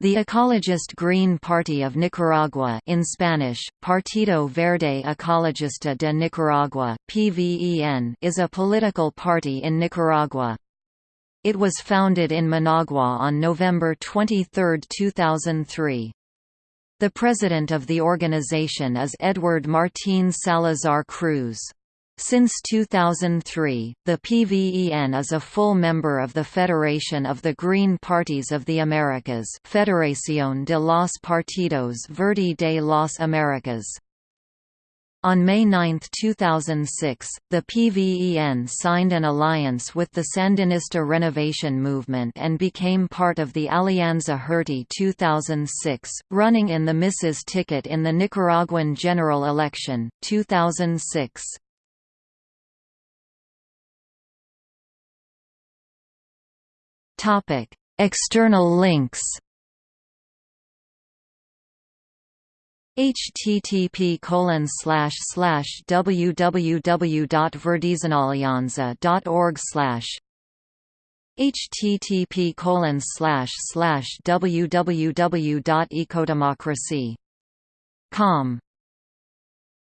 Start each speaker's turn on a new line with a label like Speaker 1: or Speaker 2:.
Speaker 1: The ecologist Green Party of Nicaragua in Spanish, Partido Verde Ecologista de Nicaragua PVEN, is a political party in Nicaragua. It was founded in Managua on November 23, 2003. The president of the organization is Edward Martín Salazar Cruz. Since 2003, the PVEN is a full member of the Federation of the Green Parties of the Americas Federación de los Partidos Verde de las Americas. On May 9, 2006, the PVEN signed an alliance with the Sandinista Renovation Movement and became part of the Alianza Herty 2006, running in the Mrs. ticket in the Nicaraguan general election, 2006. Topic: External links. http colon slash slash www.verdesonalianza.org slash http colon slash slash www.ecodemocracy.com